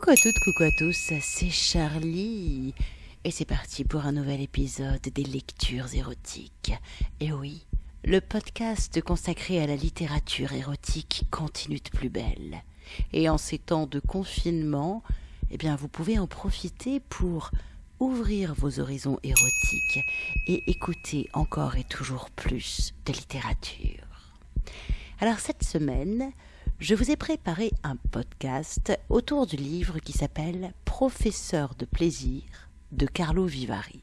Coucou à toutes, coucou à tous, c'est Charlie. Et c'est parti pour un nouvel épisode des lectures érotiques. Et oui, le podcast consacré à la littérature érotique continue de plus belle. Et en ces temps de confinement, eh bien, vous pouvez en profiter pour ouvrir vos horizons érotiques et écouter encore et toujours plus de littérature. Alors cette semaine, je vous ai préparé un podcast autour du livre qui s'appelle Professeur de plaisir de Carlo Vivari.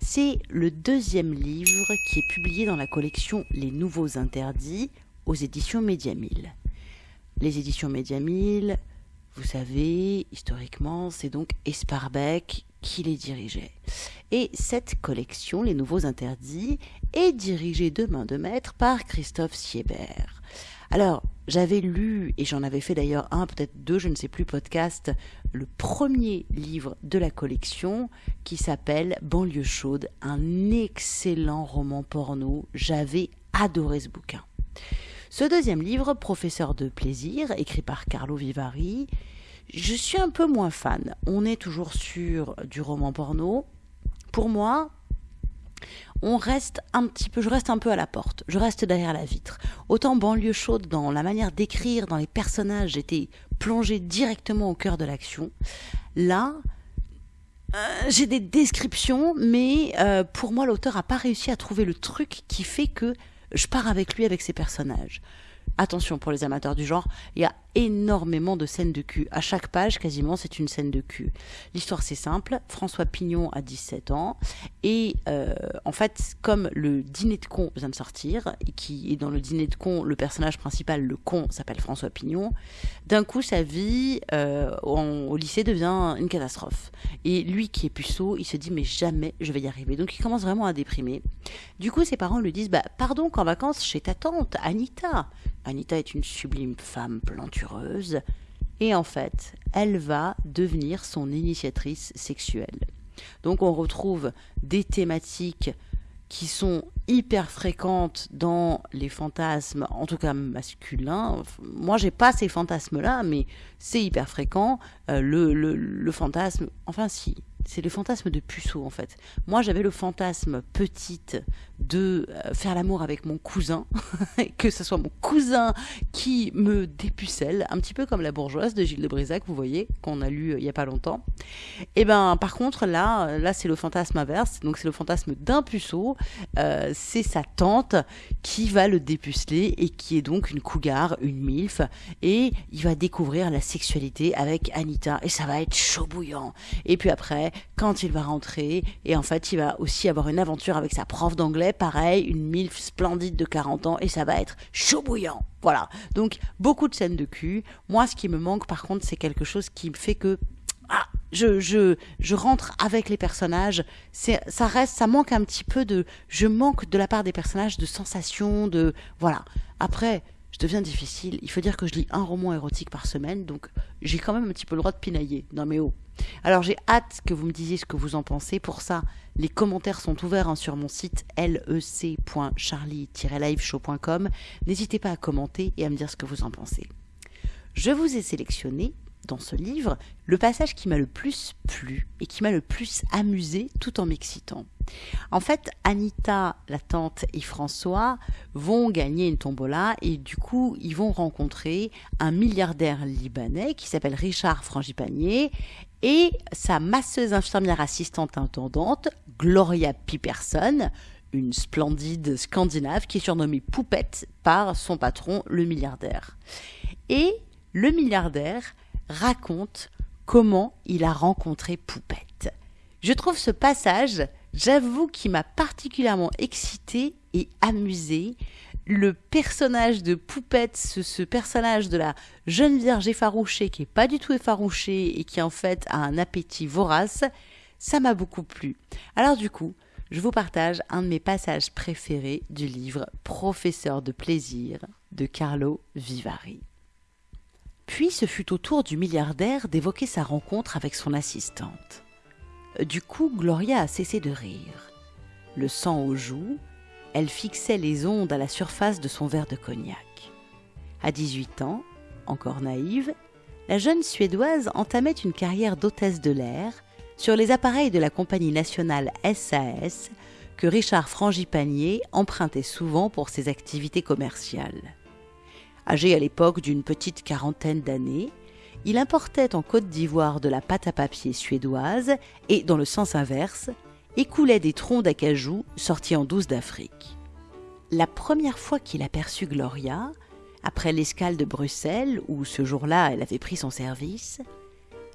C'est le deuxième livre qui est publié dans la collection Les Nouveaux Interdits aux éditions Médiamille. Les éditions Médiamille, vous savez, historiquement, c'est donc Esparbeck qui les dirigeait. Et cette collection, Les Nouveaux Interdits, est dirigée de main de maître par Christophe Siebert. Alors, j'avais lu, et j'en avais fait d'ailleurs un, peut-être deux, je ne sais plus, podcast, le premier livre de la collection qui s'appelle Banlieue chaude, un excellent roman porno. J'avais adoré ce bouquin. Ce deuxième livre, Professeur de plaisir, écrit par Carlo Vivari, je suis un peu moins fan. On est toujours sur du roman porno. Pour moi, on reste un peu, je reste un peu à la porte, je reste derrière la vitre. Autant banlieue chaude dans la manière d'écrire, dans les personnages, j'étais plongé directement au cœur de l'action. Là, euh, j'ai des descriptions, mais euh, pour moi, l'auteur n'a pas réussi à trouver le truc qui fait que je pars avec lui, avec ses personnages. Attention pour les amateurs du genre, il y a énormément de scènes de cul. À chaque page, quasiment, c'est une scène de cul. L'histoire, c'est simple. François Pignon a 17 ans. Et euh, en fait, comme le dîner de con vient de sortir, et qui est dans le dîner de con, le personnage principal, le con, s'appelle François Pignon, d'un coup, sa vie euh, au lycée devient une catastrophe. Et lui qui est puceau, il se dit, mais jamais je vais y arriver. Donc il commence vraiment à déprimer. Du coup, ses parents lui disent, bah, pardon qu'en vacances chez ta tante, Anita. Anita est une sublime femme et en fait, elle va devenir son initiatrice sexuelle. Donc on retrouve des thématiques qui sont hyper fréquentes dans les fantasmes, en tout cas masculins. Moi, j'ai pas ces fantasmes-là, mais c'est hyper fréquent. Euh, le fantasme, enfin si, c'est le fantasme de puceau en fait. Moi j'avais le fantasme petite de euh, faire l'amour avec mon cousin, que ce soit mon cousin qui me dépucelle, un petit peu comme la bourgeoise de Gilles de Brisac, vous voyez, qu'on a lu euh, il y a pas longtemps. Et eh ben par contre là, euh, là c'est le fantasme inverse, donc c'est le fantasme d'un puceau, c'est sa tante qui va le dépuceler et qui est donc une cougar, une milf, et il va découvrir la sexualité avec Anita et ça va être chaud bouillant. Et puis après, quand il va rentrer. Et en fait, il va aussi avoir une aventure avec sa prof d'anglais, pareil, une MILF splendide de 40 ans, et ça va être chaud bouillant. Voilà. Donc, beaucoup de scènes de cul. Moi, ce qui me manque, par contre, c'est quelque chose qui me fait que ah, je, je, je rentre avec les personnages. Ça reste, ça manque un petit peu de, je manque de la part des personnages de sensations, de, voilà. Après, je deviens difficile. Il faut dire que je lis un roman érotique par semaine, donc j'ai quand même un petit peu le droit de pinailler. Non mais oh. Alors j'ai hâte que vous me disiez ce que vous en pensez. Pour ça, les commentaires sont ouverts hein, sur mon site lec.charlie-liveshow.com. N'hésitez pas à commenter et à me dire ce que vous en pensez. Je vous ai sélectionné dans ce livre le passage qui m'a le plus plu et qui m'a le plus amusé tout en m'excitant. En fait, Anita, la tante et François vont gagner une tombola et du coup, ils vont rencontrer un milliardaire libanais qui s'appelle Richard Frangipanier et sa masseuse infirmière assistante intendante, Gloria Piperson, une splendide scandinave qui est surnommée Poupette par son patron, le milliardaire. Et le milliardaire raconte comment il a rencontré Poupette. Je trouve ce passage, j'avoue, qui m'a particulièrement excité et amusé. Le personnage de Poupette, ce, personnage de la jeune vierge effarouchée qui est pas du tout effarouchée et qui en fait a un appétit vorace, ça m'a beaucoup plu. Alors du coup, je vous partage un de mes passages préférés du livre Professeur de plaisir de Carlo Vivari. Puis ce fut au tour du milliardaire d'évoquer sa rencontre avec son assistante. Du coup, Gloria a cessé de rire. Le sang aux joues, elle fixait les ondes à la surface de son verre de cognac. À 18 ans, encore naïve, la jeune Suédoise entamait une carrière d'hôtesse de l'air sur les appareils de la compagnie nationale SAS que Richard Frangipanier empruntait souvent pour ses activités commerciales. Âgé à l'époque d'une petite quarantaine d'années, il importait en Côte d'Ivoire de la pâte à papier suédoise et, dans le sens inverse, écoulait des troncs d'acajou sortis en douce d'Afrique. La première fois qu'il aperçut Gloria, après l'escale de Bruxelles, où ce jour-là elle avait pris son service,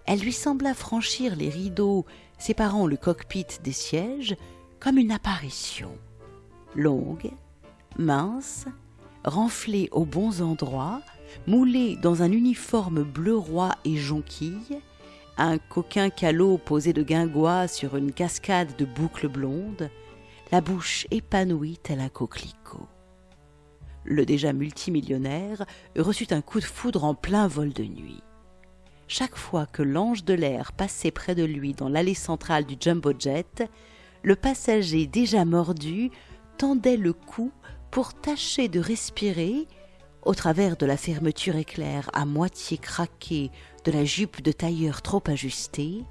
elle lui sembla franchir les rideaux séparant le cockpit des sièges comme une apparition. Longue, mince, renflée aux bons endroits, moulée dans un uniforme bleu roi et jonquille, un coquin calot posé de guingois sur une cascade de boucles blondes, la bouche épanouie tel un coquelicot. Le déjà multimillionnaire reçut un coup de foudre en plein vol de nuit. Chaque fois que l'ange de l'air passait près de lui dans l'allée centrale du jumbo jet, le passager déjà mordu tendait le cou pour tâcher de respirer, au travers de la fermeture éclair à moitié craquée la jupe de tailleur trop ajustée,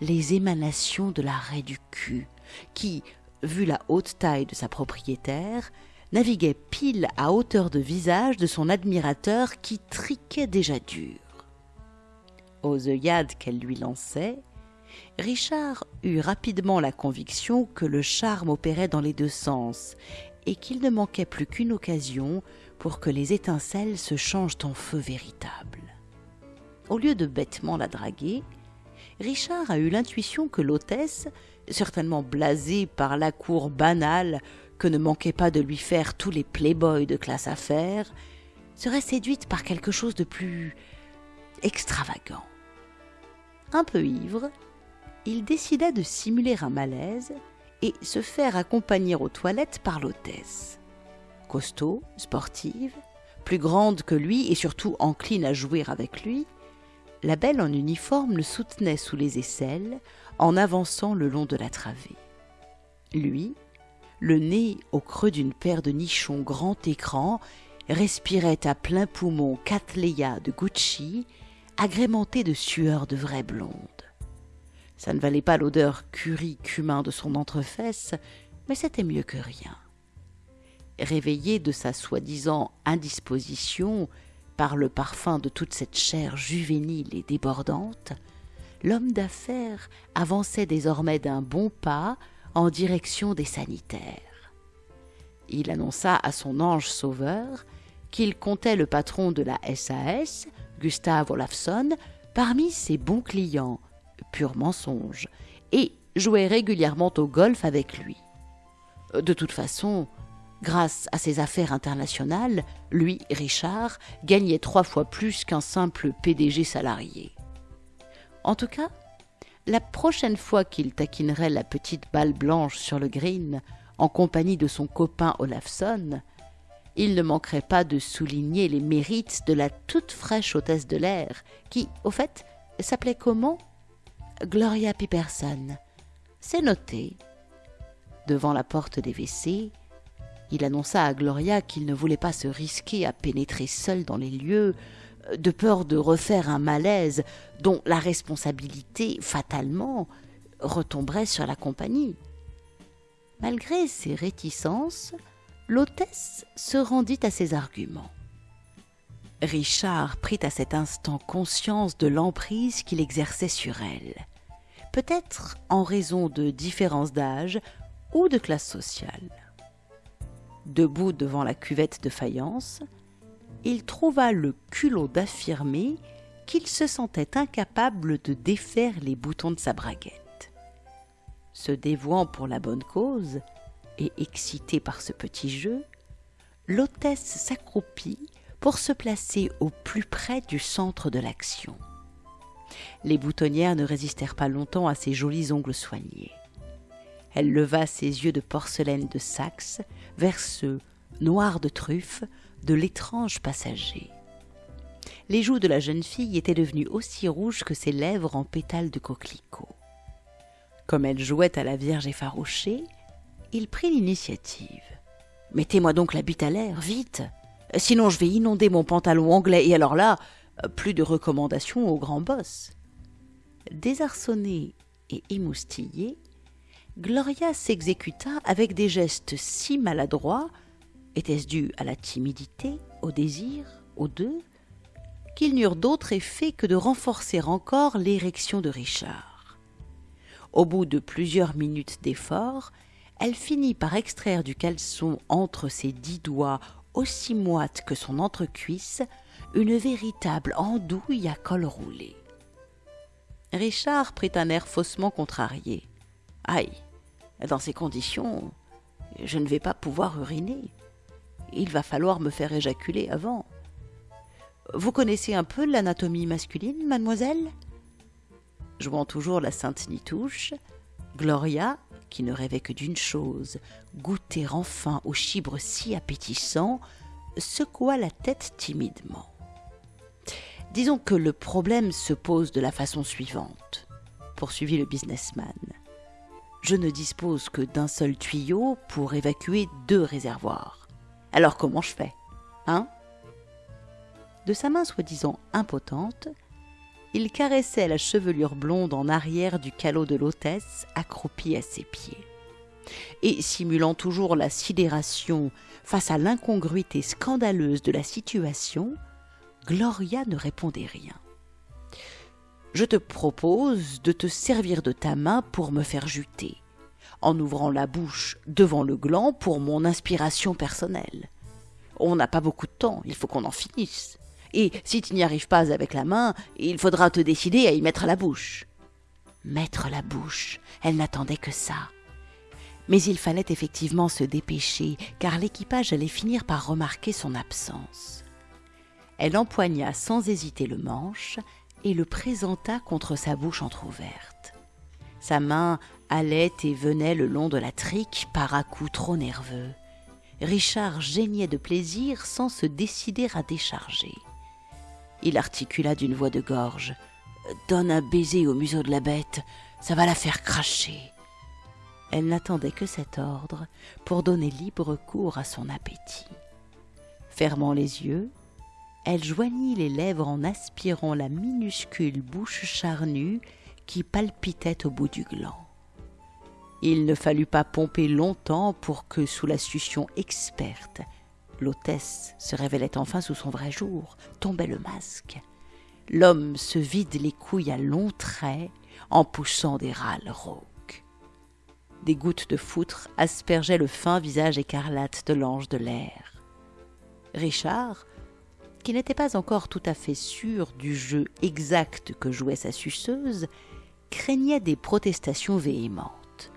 les émanations de l'arrêt du cul, qui, vu la haute taille de sa propriétaire, naviguait pile à hauteur de visage de son admirateur qui triquait déjà dur. Aux œillades qu'elle lui lançait, Richard eut rapidement la conviction que le charme opérait dans les deux sens et qu'il ne manquait plus qu'une occasion pour que les étincelles se changent en feu véritable. Au lieu de bêtement la draguer, Richard a eu l'intuition que l'hôtesse, certainement blasée par la cour banale que ne manquait pas de lui faire tous les playboys de classe affaires, serait séduite par quelque chose de plus extravagant. Un peu ivre, il décida de simuler un malaise et se faire accompagner aux toilettes par l'hôtesse. Costaud, sportive, plus grande que lui et surtout encline à jouer avec lui, la belle en uniforme le soutenait sous les aisselles en avançant le long de la travée. Lui, le nez au creux d'une paire de nichons grand écran, respirait à plein poumon Cattleya de Gucci, agrémenté de sueur de vraie blonde. Ça ne valait pas l'odeur curry cumin de son entrefesse, mais c'était mieux que rien. Réveillé de sa soi-disant indisposition par le parfum de toute cette chair juvénile et débordante, l'homme d'affaires avançait désormais d'un bon pas en direction des sanitaires. Il annonça à son ange sauveur qu'il comptait le patron de la SAS, Gustave Olafsson, parmi ses bons clients, pur mensonge, et jouait régulièrement au golf avec lui. De toute façon, grâce à ses affaires internationales, lui, Richard, gagnait trois fois plus qu'un simple PDG salarié. En tout cas, la prochaine fois qu'il taquinerait la petite balle blanche sur le green en compagnie de son copain Olafson, il ne manquerait pas de souligner les mérites de la toute fraîche hôtesse de l'air, qui, au fait, s'appelait comment? Gloria Piperson. C'est noté. Devant la porte des WC, il annonça à Gloria qu'il ne voulait pas se risquer à pénétrer seul dans les lieux, de peur de refaire un malaise dont la responsabilité, fatalement, retomberait sur la compagnie. Malgré ses réticences, l'hôtesse se rendit à ses arguments. Richard prit à cet instant conscience de l'emprise qu'il exerçait sur elle, peut-être en raison de différences d'âge ou de classe sociale. Debout devant la cuvette de faïence, il trouva le culot d'affirmer qu'il se sentait incapable de défaire les boutons de sa braguette. Se dévouant pour la bonne cause, et excité par ce petit jeu, l'hôtesse s'accroupit pour se placer au plus près du centre de l'action. Les boutonnières ne résistèrent pas longtemps à ses jolis ongles soignés. Elle leva ses yeux de porcelaine de Saxe vers ceux, noirs de truffe, de l'étrange passager. Les joues de la jeune fille étaient devenues aussi rouges que ses lèvres en pétales de coquelicot. Comme elle jouait à la Vierge effarouchée, il prit l'initiative. Mettez-moi donc la bite à l'air, vite Sinon je vais inonder mon pantalon anglais, et alors là, Plus de recommandations au grand boss. Désarçonnée et émoustillée, Gloria s'exécuta avec des gestes si maladroits, était-ce dû à la timidité, au désir, aux deux, qu'ils n'eurent d'autre effet que de renforcer encore l'érection de Richard. Au bout de plusieurs minutes d'effort, elle finit par extraire du caleçon entre ses dix doigts aussi moite que son entrecuisse une véritable andouille à col roulé. Richard prit un air faussement contrarié. Aïe, dans ces conditions, je ne vais pas pouvoir uriner. Il va falloir me faire éjaculer avant. Vous connaissez un peu l'anatomie masculine, mademoiselle? Jouant toujours la sainte Nitouche, Gloria, qui ne rêvait que d'une chose, goûter enfin au chibre si appétissant, secoua la tête timidement. Disons que le problème se pose de la façon suivante, poursuivit le businessman. Je ne dispose que d'un seul tuyau pour évacuer deux réservoirs. Alors comment je fais Hein? De sa main soi-disant impotente, il caressait la chevelure blonde en arrière du calot de l'hôtesse accroupie à ses pieds. Et simulant toujours la sidération face à l'incongruité scandaleuse de la situation, Gloria ne répondait rien. Je te propose de te servir de ta main pour me faire juter, en ouvrant la bouche devant le gland pour mon inspiration personnelle. On n'a pas beaucoup de temps, il faut qu'on en finisse. Et si tu n'y arrives pas avec la main, il faudra te décider à y mettre la bouche. Mettre la bouche, elle n'attendait que ça. Mais il fallait effectivement se dépêcher, car l'équipage allait finir par remarquer son absence. Elle empoigna sans hésiter le manche et le présenta contre sa bouche entr'ouverte. Sa main allait et venait le long de la trique par à coups trop nerveux. Richard geignait de plaisir sans se décider à décharger. Il articula d'une voix de gorge. Donne un baiser au museau de la bête, ça va la faire cracher. Elle n'attendait que cet ordre pour donner libre cours à son appétit. Fermant les yeux, elle joignit les lèvres en aspirant la minuscule bouche charnue qui palpitait au bout du gland. Il ne fallut pas pomper longtemps pour que, sous la succion experte, l'hôtesse se révélait enfin sous son vrai jour, tombait le masque. L'homme se vide les couilles à longs traits en poussant des râles rauques. Des gouttes de foutre aspergeaient le fin visage écarlate de l'ange de l'air. Richard, qui n'était pas encore tout à fait sûr du jeu exact que jouait sa suceuse, craignait des protestations véhémentes.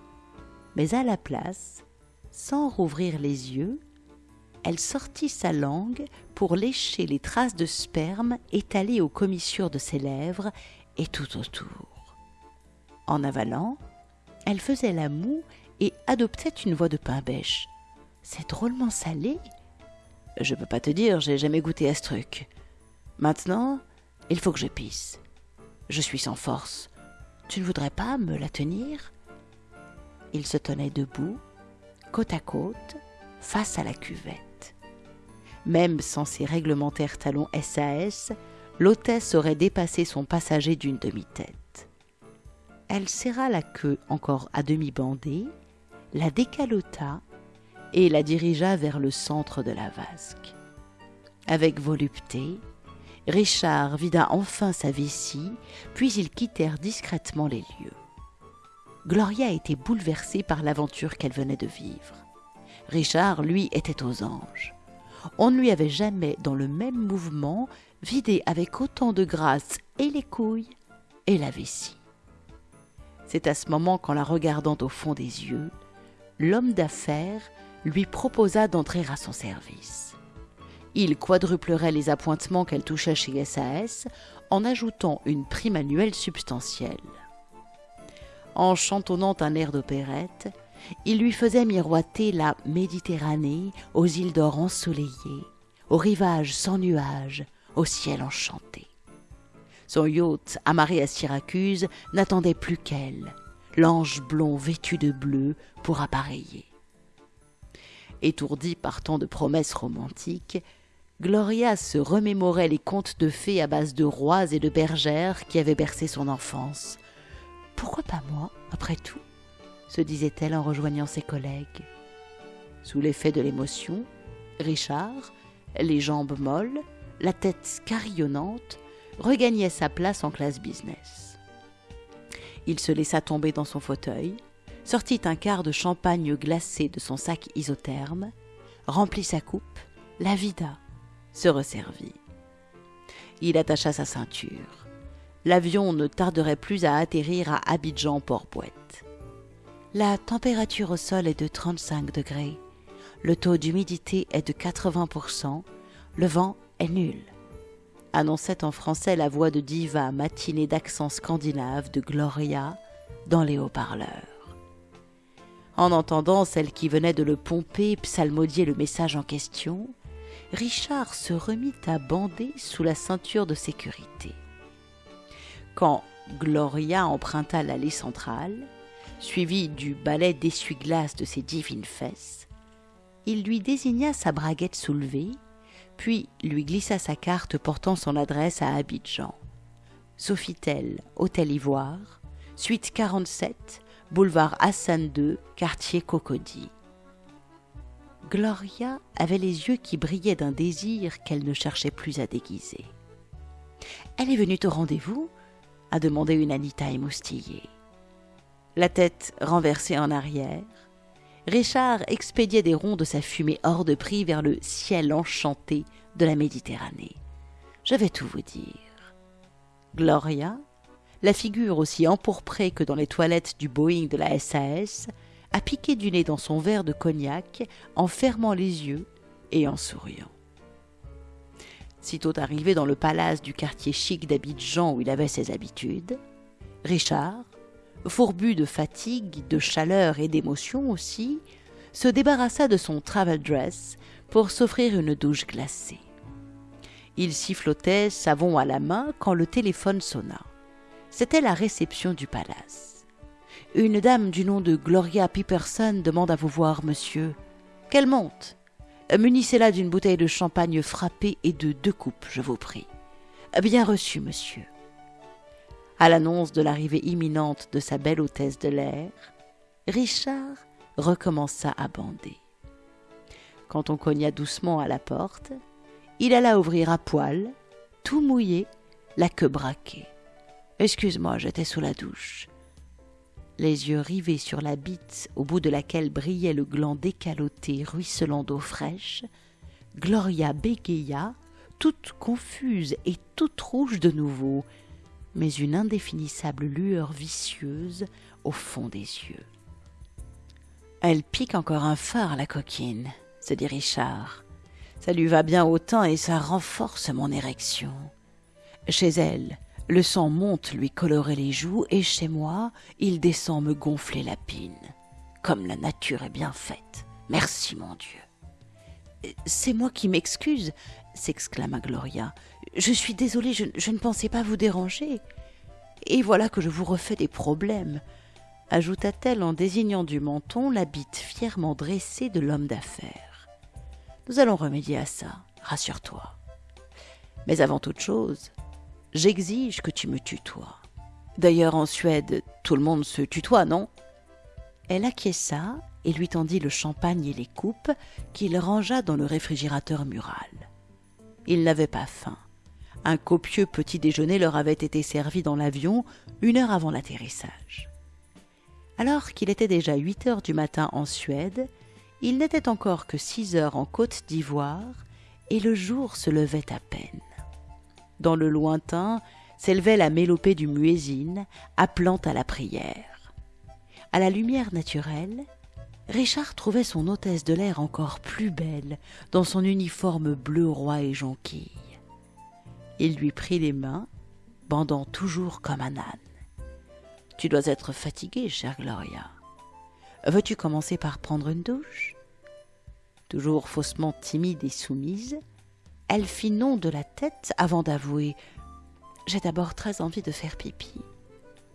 Mais à la place, sans rouvrir les yeux, elle sortit sa langue pour lécher les traces de sperme étalées aux commissures de ses lèvres et tout autour. En avalant, elle faisait la moue et adoptait une voix de pain bêche. C'est drôlement salé, je peux pas te dire, j'ai jamais goûté à ce truc. Maintenant, il faut que je pisse. Je suis sans force. Tu ne voudrais pas me la tenir? Il se tenait debout, côte à côte, face à la cuvette. Même sans ses réglementaires talons SAS, l'hôtesse aurait dépassé son passager d'une demi-tête. Elle serra la queue encore à demi bandée, la décalota et la dirigea vers le centre de la vasque. Avec volupté, Richard vida enfin sa vessie, puis ils quittèrent discrètement les lieux. Gloria était bouleversée par l'aventure qu'elle venait de vivre. Richard, lui, était aux anges. On ne lui avait jamais, dans le même mouvement, vidé avec autant de grâce et les couilles et la vessie. C'est à ce moment qu'en la regardant au fond des yeux, l'homme d'affaires lui proposa d'entrer à son service. Il quadruplerait les appointements qu'elle touchait chez SAS en ajoutant une prime annuelle substantielle. En chantonnant un air d'opérette, il lui faisait miroiter la Méditerranée aux îles d'or ensoleillées, aux rivages sans nuages, au ciel enchanté. Son yacht, amarré à Syracuse, n'attendait plus qu'elle, l'ange blond vêtu de bleu, pour appareiller. Étourdi par tant de promesses romantiques, Gloria se remémorait les contes de fées à base de rois et de bergères qui avaient bercé son enfance. Pourquoi pas moi, après tout? se disait-elle en rejoignant ses collègues. Sous l'effet de l'émotion, Richard, les jambes molles, la tête carillonnante, regagnait sa place en classe business. Il se laissa tomber dans son fauteuil, sortit un quart de champagne glacé de son sac isotherme, remplit sa coupe, la vida, se resservit. Il attacha sa ceinture. L'avion ne tarderait plus à atterrir à Abidjan-Port-Bouette. La température au sol est de 35 degrés. Le taux d'humidité est de 80%. Le vent est nul. Annonçait en français la voix de diva matinée d'accent scandinave de Gloria dans les haut-parleurs. En entendant celle qui venait de le pomper psalmodier le message en question, Richard se remit à bander sous la ceinture de sécurité. Quand Gloria emprunta l'allée centrale, suivi du balai d'essuie-glace de ses divines fesses, il lui désigna sa braguette soulevée, puis lui glissa sa carte portant son adresse à Abidjan. Sofitel, Hôtel Ivoire, suite 47, boulevard Hassan II, quartier Cocody. Gloria avait les yeux qui brillaient d'un désir qu'elle ne cherchait plus à déguiser. Elle est venue au rendez-vous a demandé une Anita émoustillée la tête renversée en arrière, Richard expédiait des ronds de sa fumée hors de prix vers le ciel enchanté de la Méditerranée. Je vais tout vous dire. Gloria, la figure aussi empourprée que dans les toilettes du Boeing de la SAS, a piqué du nez dans son verre de cognac en fermant les yeux et en souriant. Sitôt arrivé dans le palace du quartier chic d'Abidjan où il avait ses habitudes, Richard, fourbu de fatigue, de chaleur et d'émotion aussi, se débarrassa de son travel dress pour s'offrir une douche glacée. Il sifflotait, savon à la main, quand le téléphone sonna. C'était la réception du palace. Une dame du nom de Gloria Piperson demande à vous voir, monsieur. Qu'elle monte. Munissez-la d'une bouteille de champagne frappée et de deux coupes, je vous prie. Bien reçu, monsieur. À l'annonce de l'arrivée imminente de sa belle hôtesse de l'air, Richard recommença à bander. Quand on cogna doucement à la porte, il alla ouvrir à poil, tout mouillé, la queue braquée. Excuse-moi, j'étais sous la douche. Les yeux rivés sur la bite au bout de laquelle brillait le gland décaloté ruisselant d'eau fraîche, Gloria bégaya, toute confuse et toute rouge de nouveau, mais une indéfinissable lueur vicieuse au fond des yeux. Elle pique encore un phare, la coquine, se dit Richard. Ça lui va bien autant et ça renforce mon érection. Chez elle, le sang monte lui colorer les joues et chez moi, il descend me gonfler la pine. Comme la nature est bien faite. Merci, mon Dieu. C'est moi qui m'excuse, s'exclama Gloria. Je suis désolée, je, ne pensais pas vous déranger. Et voilà que je vous refais des problèmes, ajouta-t-elle en désignant du menton la bite fièrement dressée de l'homme d'affaires. Nous allons remédier à ça, rassure-toi. Mais avant toute chose, j'exige que tu me tutoies. D'ailleurs, en Suède, tout le monde se tutoie, non? Elle acquiesça et lui tendit le champagne et les coupes qu'il rangea dans le réfrigérateur mural. Il n'avait pas faim. Un copieux petit déjeuner leur avait été servi dans l'avion une heure avant l'atterrissage. Alors qu'il était déjà huit heures du matin en Suède, il n'était encore que six heures en Côte d'Ivoire, et le jour se levait à peine. Dans le lointain s'élevait la mélopée du muezzin, appelant à la prière. À la lumière naturelle, Richard trouvait son hôtesse de l'air encore plus belle dans son uniforme bleu roi et jonquille. Il lui prit les mains, bandant toujours comme un âne. Tu dois être fatiguée, chère Gloria. Veux-tu commencer par prendre une douche? Toujours faussement timide et soumise, elle fit non de la tête avant d'avouer J'ai d'abord très envie de faire pipi.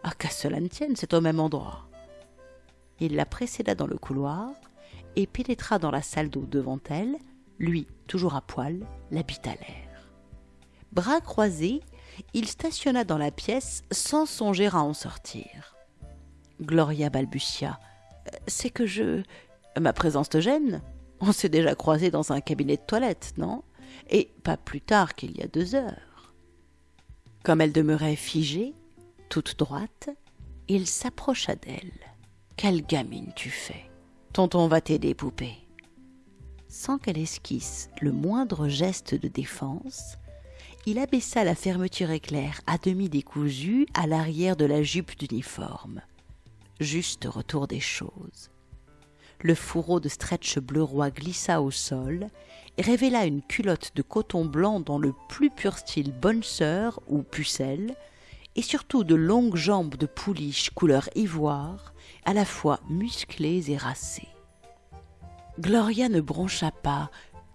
Ah, qu'à cela ne tienne, c'est au même endroit. Il la précéda dans le couloir et pénétra dans la salle d'eau devant elle, lui toujours à poil, l'habit à l'air. Bras croisés, il stationna dans la pièce sans songer à en sortir. Gloria balbutia. C'est que je. Ma présence te gêne On s'est déjà croisé dans un cabinet de toilette, non? Et pas plus tard qu'il y a deux heures. Comme elle demeurait figée, toute droite, il s'approcha d'elle. Quelle gamine tu fais? Tonton va t'aider, poupée. Sans qu'elle esquisse le moindre geste de défense, il abaissa la fermeture éclair à demi décousue à l'arrière de la jupe d'uniforme. Juste retour des choses. Le fourreau de stretch bleu roi glissa au sol et révéla une culotte de coton blanc dans le plus pur style bonne sœur ou pucelle, et surtout de longues jambes de pouliche couleur ivoire, à la fois musclées et racées. Gloria ne broncha pas,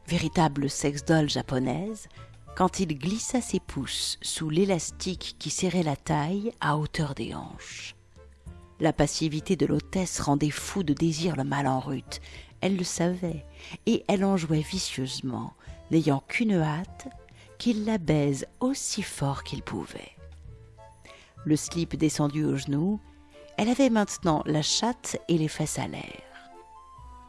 véritable sex-doll japonaise, quand il glissa ses pouces sous l'élastique qui serrait la taille à hauteur des hanches. La passivité de l'hôtesse rendait fou de désir le mal en rute. Elle le savait, et elle en jouait vicieusement, n'ayant qu'une hâte, qu'il la baise aussi fort qu'il pouvait. Le slip descendu aux genoux, elle avait maintenant la chatte et les fesses à l'air.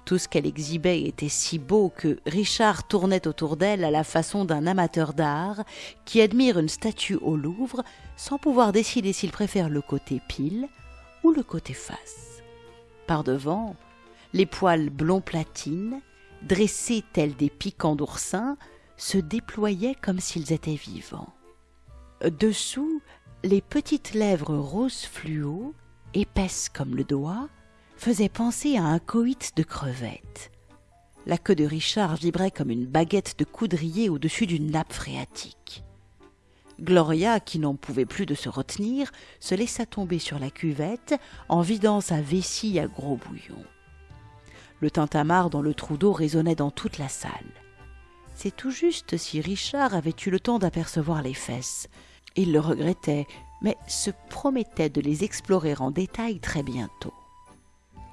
Tout ce qu'elle exhibait était si beau que Richard tournait autour d'elle à la façon d'un amateur d'art qui admire une statue au Louvre sans pouvoir décider s'il préfère le côté pile ou le côté face. Par devant, les poils blond platine, dressés tels des piquants d'oursin, se déployaient comme s'ils étaient vivants. Dessous, les petites lèvres rose fluo, épaisses comme le doigt, faisait penser à un coït de crevettes. La queue de Richard vibrait comme une baguette de coudrier au-dessus d'une nappe phréatique. Gloria, qui n'en pouvait plus de se retenir, se laissa tomber sur la cuvette en vidant sa vessie à gros bouillon. Le tintamarre dans le trou d'eau résonnait dans toute la salle. C'est tout juste si Richard avait eu le temps d'apercevoir les fesses. Il le regrettait, mais se promettait de les explorer en détail très bientôt.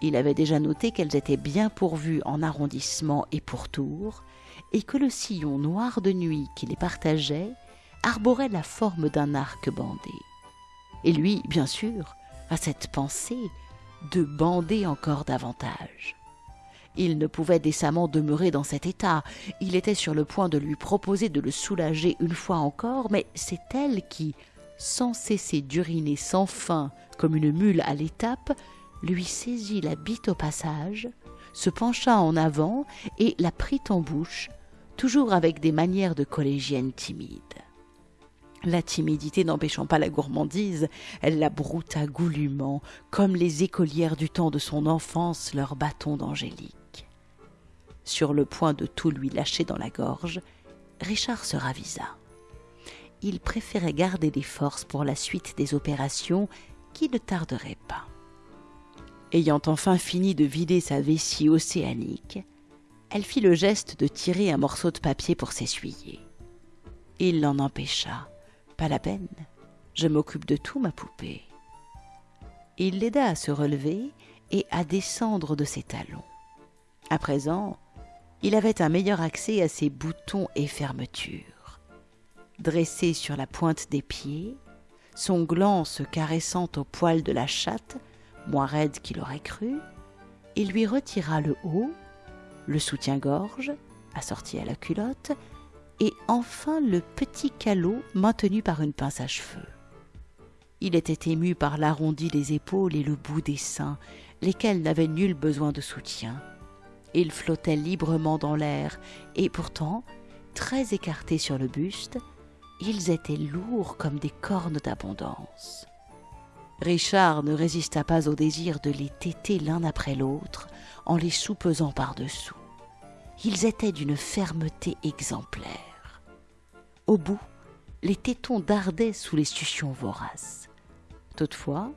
Il avait déjà noté qu'elles étaient bien pourvues en arrondissement et pourtour, et que le sillon noir de nuit qui les partageait arborait la forme d'un arc bandé. Et lui, bien sûr, a cette pensée de bander encore davantage. Il ne pouvait décemment demeurer dans cet état. Il était sur le point de lui proposer de le soulager une fois encore, mais c'est elle qui, sans cesser d'uriner sans fin comme une mule à l'étape, lui saisit la bite au passage, se pencha en avant et la prit en bouche, toujours avec des manières de collégienne timide. La timidité n'empêchant pas la gourmandise, elle la brouta goulûment, comme les écolières du temps de son enfance leur bâton d'angélique. Sur le point de tout lui lâcher dans la gorge, Richard se ravisa. Il préférait garder des forces pour la suite des opérations qui ne tarderaient pas. Ayant enfin fini de vider sa vessie océanique, elle fit le geste de tirer un morceau de papier pour s'essuyer. Il l'en empêcha. La peine. Je m'occupe de tout, ma poupée. Il l'aida à se relever et à descendre de ses talons. À présent, il avait un meilleur accès à ses boutons et fermetures. Dressé sur la pointe des pieds, son gland se caressant au poil de la chatte, moins raide qu'il aurait cru, il lui retira le haut, le soutien-gorge, assorti à la culotte, et enfin le petit calot maintenu par une pince à cheveux. Il était ému par l'arrondi des épaules et le bout des seins, lesquels n'avaient nul besoin de soutien. Il flottait librement dans l'air, et pourtant, très écartés sur le buste, ils étaient lourds comme des cornes d'abondance. Richard ne résista pas au désir de les téter l'un après l'autre en les soupesant par-dessous. Ils étaient d'une fermeté exemplaire. Au bout, les tétons dardaient sous les suctions voraces. Toutefois,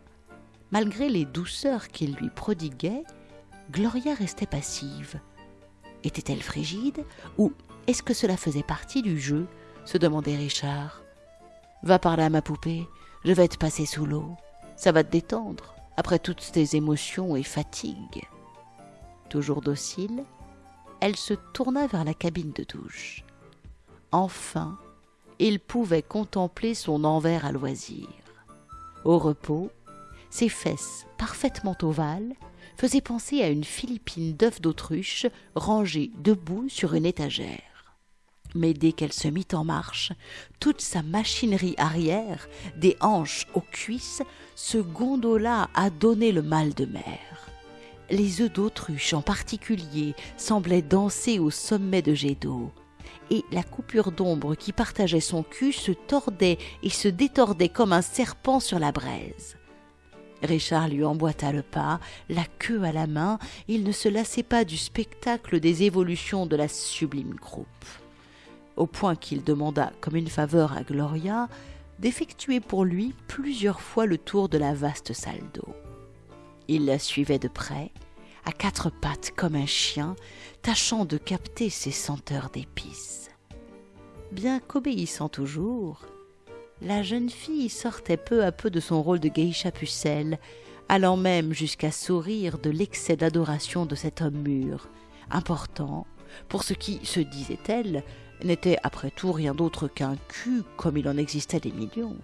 malgré les douceurs qu'il lui prodiguait, Gloria restait passive. Était-elle frigide ou est-ce que cela faisait partie du jeu se demandait Richard. Va par là, ma poupée, je vais te passer sous l'eau. Ça va te détendre après toutes tes émotions et fatigues. Toujours docile, elle se tourna vers la cabine de douche. Enfin, il pouvait contempler son envers à loisir. Au repos, ses fesses parfaitement ovales faisaient penser à une philippine d'œufs d'autruche rangée debout sur une étagère. Mais dès qu'elle se mit en marche, toute sa machinerie arrière, des hanches aux cuisses, se gondola à donner le mal de mer. Les œufs d'autruche en particulier semblaient danser au sommet de jets d'eau la coupure d'ombre qui partageait son cul se tordait et se détordait comme un serpent sur la braise. Richard lui emboîta le pas, la queue à la main, il ne se lassait pas du spectacle des évolutions de la sublime groupe. Au point qu'il demanda, comme une faveur à Gloria, d'effectuer pour lui plusieurs fois le tour de la vaste salle d'eau. Il la suivait de près, à quatre pattes comme un chien, tâchant de capter ses senteurs d'épices. Bien qu'obéissant toujours, la jeune fille sortait peu à peu de son rôle de geisha pucelle, allant même jusqu'à sourire de l'excès d'adoration de cet homme mûr, important, pour ce qui, se disait-elle, n'était après tout rien d'autre qu'un cul comme il en existait des millions.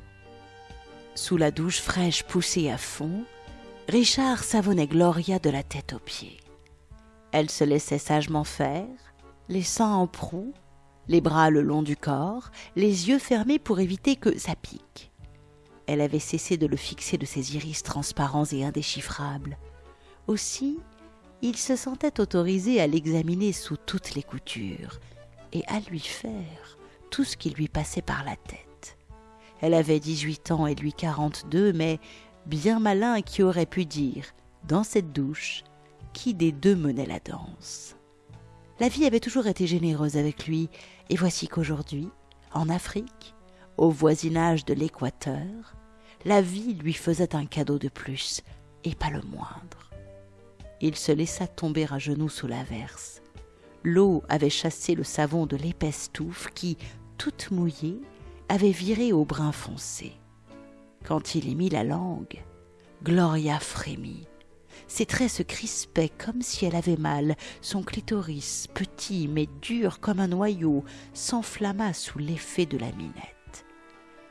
Sous la douche fraîche poussée à fond, Richard savonnait Gloria de la tête aux pieds. Elle se laissait sagement faire, les seins en proue, les bras le long du corps, les yeux fermés pour éviter que ça pique. Elle avait cessé de le fixer de ses iris transparents et indéchiffrables. Aussi, il se sentait autorisé à l'examiner sous toutes les coutures et à lui faire tout ce qui lui passait par la tête. Elle avait dix-huit ans et lui quarante-deux, mais bien malin qui aurait pu dire, dans cette douche, qui des deux menait la danse. La vie avait toujours été généreuse avec lui, et voici qu'aujourd'hui, en Afrique, au voisinage de l'équateur, la vie lui faisait un cadeau de plus, et pas le moindre. Il se laissa tomber à genoux sous l'averse. L'eau avait chassé le savon de l'épaisse touffe qui, toute mouillée, avait viré au brun foncé. Quand il y mit la langue, Gloria frémit. Ses traits se crispaient comme si elle avait mal. Son clitoris, petit mais dur comme un noyau, s'enflamma sous l'effet de la minette.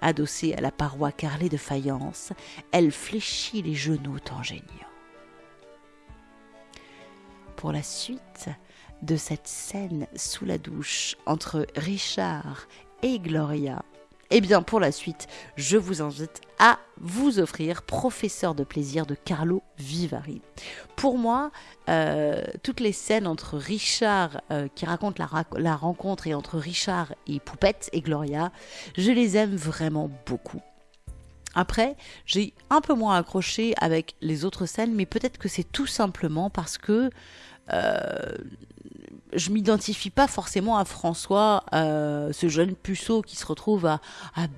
Adossée à la paroi carrelée de faïence, elle fléchit les genoux en geignant. Pour la suite de cette scène sous la douche entre Richard et Gloria, eh bien, pour la suite, je vous invite à vous offrir Professeur de plaisir de Carlo Vivari. Pour moi, euh, toutes les scènes entre Richard, euh, qui raconte la, rencontre, et entre Richard et Poupette et Gloria, je les aime vraiment beaucoup. Après, j'ai un peu moins accroché avec les autres scènes, mais peut-être que c'est tout simplement parce que euh, je m'identifie pas forcément à François, euh, ce jeune puceau qui se retrouve à,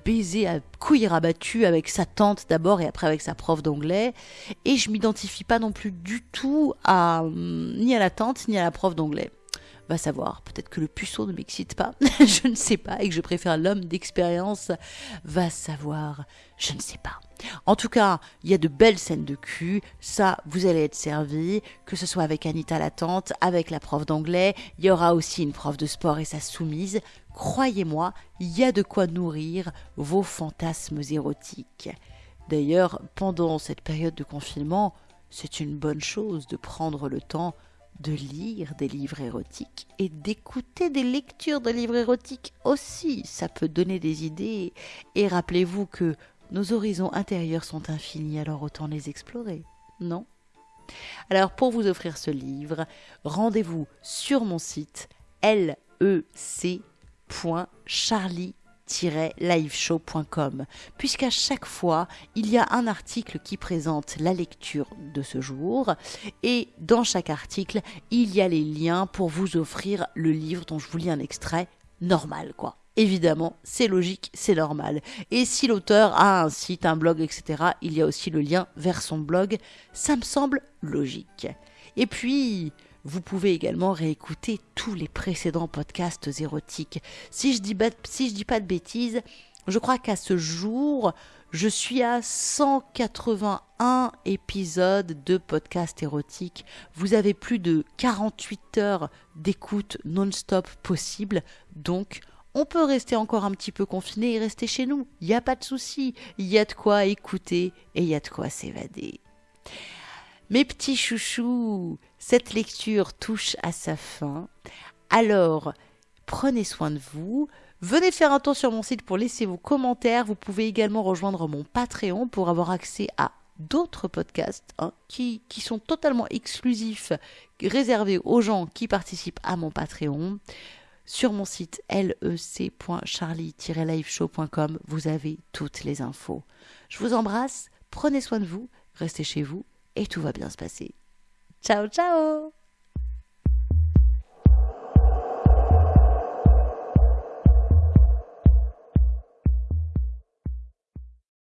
baiser à couilles rabattues avec sa tante d'abord et après avec sa prof d'anglais. Et je m'identifie pas non plus du tout à hum, ni à la tante ni à la prof d'anglais. Va savoir, peut-être que le puceau ne m'excite pas, je ne sais pas, et que je préfère l'homme d'expérience. Va savoir, je ne sais pas. En tout cas, il y a de belles scènes de cul, ça, vous allez être servi, que ce soit avec Anita la tante, avec la prof d'anglais, il y aura aussi une prof de sport et sa soumise. Croyez-moi, il y a de quoi nourrir vos fantasmes érotiques. D'ailleurs, pendant cette période de confinement, c'est une bonne chose de prendre le temps de lire des livres érotiques et d'écouter des lectures de livres érotiques aussi. Ça peut donner des idées. Et rappelez-vous que nos horizons intérieurs sont infinis, alors autant les explorer, non? Alors pour vous offrir ce livre, rendez-vous sur mon site lec.charlie liveshow.com puisqu'à chaque fois il y a un article qui présente la lecture de ce jour et dans chaque article il y a les liens pour vous offrir le livre dont je vous lis un extrait normal quoi évidemment, c'est logique, c'est normal. Et si l'auteur a un site, un blog, etc., il y a aussi le lien vers son blog. Ça me semble logique. Et puis, vous pouvez également réécouter tous les précédents podcasts érotiques. Si je dis, dis pas de bêtises, je crois qu'à ce jour, je suis à 181 épisodes de podcast érotique. Vous avez plus de 48 heures d'écoute non-stop possible. Donc, on peut rester encore un petit peu confiné et rester chez nous. Il n'y a pas de souci. Il y a de quoi écouter et il y a de quoi s'évader. Mes petits chouchous, cette lecture touche à sa fin. Alors, prenez soin de vous. Venez faire un tour sur mon site pour laisser vos commentaires. Vous pouvez également rejoindre mon Patreon pour avoir accès à d'autres podcasts hein, qui, qui, sont totalement exclusifs, réservés aux gens qui participent à mon Patreon. Sur mon site lec.charlie-liveshow.com, vous avez toutes les infos. Je vous embrasse, prenez soin de vous, restez chez vous et tout va bien se passer. Ciao ciao